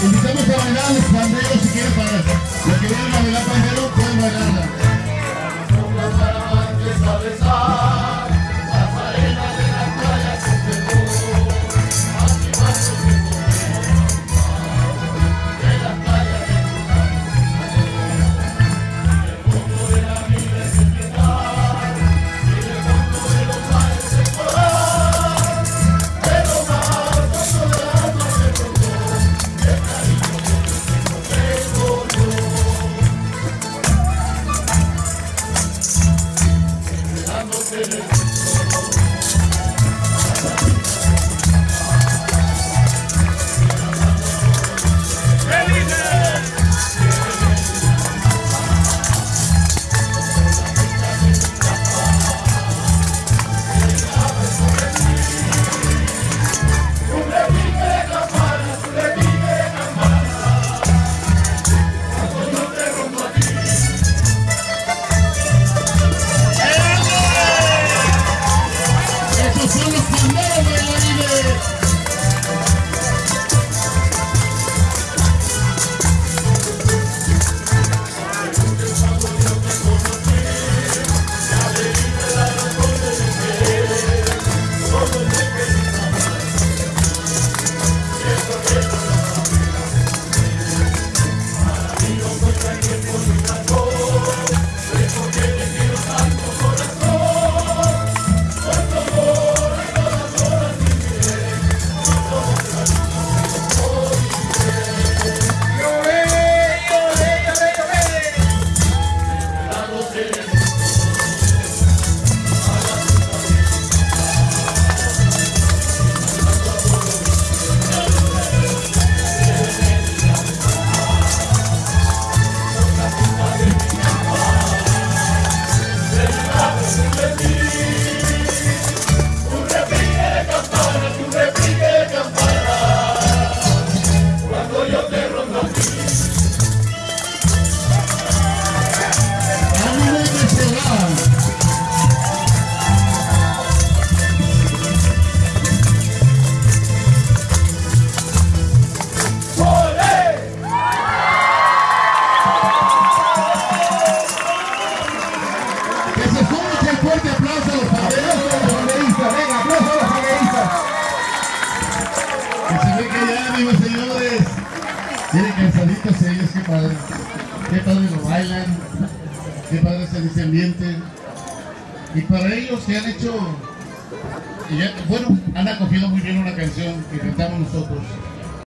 Invitamos a bailar los panderos si quieren para los que vienen a bailar pandero pueden bailarla. Se que ya, amigos señores, tienen cansaditos ellos, qué padre. Qué padre lo bailan, qué padre es ese ambiente. Y para ellos que han hecho, bueno, han acogido muy bien una canción que cantamos nosotros.